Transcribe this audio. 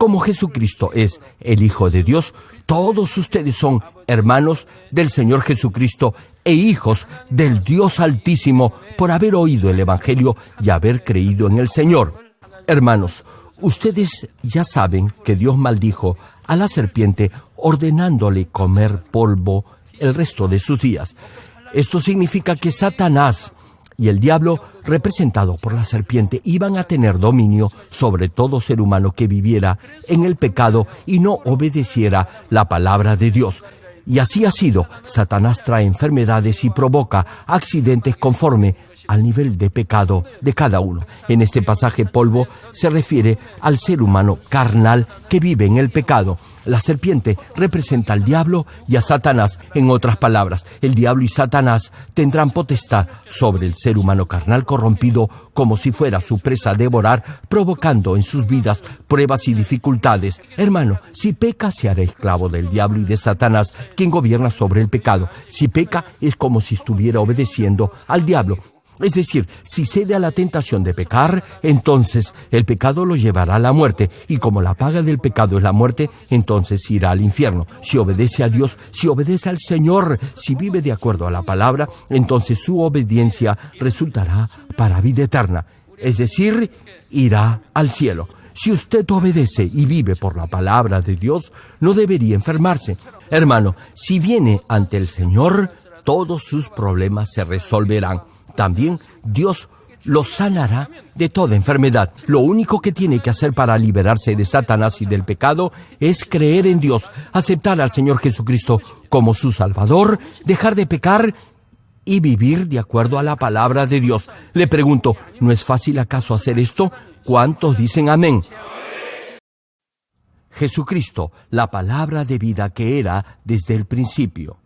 Como Jesucristo es el Hijo de Dios, todos ustedes son hermanos del Señor Jesucristo e hijos del Dios Altísimo por haber oído el Evangelio y haber creído en el Señor. Hermanos, ustedes ya saben que Dios maldijo a la serpiente ordenándole comer polvo el resto de sus días. Esto significa que Satanás y el diablo, representado por la serpiente, iban a tener dominio sobre todo ser humano que viviera en el pecado y no obedeciera la palabra de Dios. Y así ha sido. Satanás trae enfermedades y provoca accidentes conforme al nivel de pecado de cada uno. En este pasaje polvo se refiere al ser humano carnal que vive en el pecado. La serpiente representa al diablo y a Satanás. En otras palabras, el diablo y Satanás tendrán potestad sobre el ser humano carnal corrompido como si fuera su presa a devorar, provocando en sus vidas pruebas y dificultades. Hermano, si peca se hará esclavo del diablo y de Satanás, quien gobierna sobre el pecado. Si peca es como si estuviera obedeciendo al diablo. Es decir, si cede a la tentación de pecar, entonces el pecado lo llevará a la muerte, y como la paga del pecado es la muerte, entonces irá al infierno. Si obedece a Dios, si obedece al Señor, si vive de acuerdo a la palabra, entonces su obediencia resultará para vida eterna, es decir, irá al cielo. Si usted obedece y vive por la palabra de Dios, no debería enfermarse. Hermano, si viene ante el Señor, todos sus problemas se resolverán también Dios lo sanará de toda enfermedad. Lo único que tiene que hacer para liberarse de Satanás y del pecado es creer en Dios, aceptar al Señor Jesucristo como su Salvador, dejar de pecar y vivir de acuerdo a la palabra de Dios. Le pregunto, ¿no es fácil acaso hacer esto? ¿Cuántos dicen amén? Jesucristo, la palabra de vida que era desde el principio.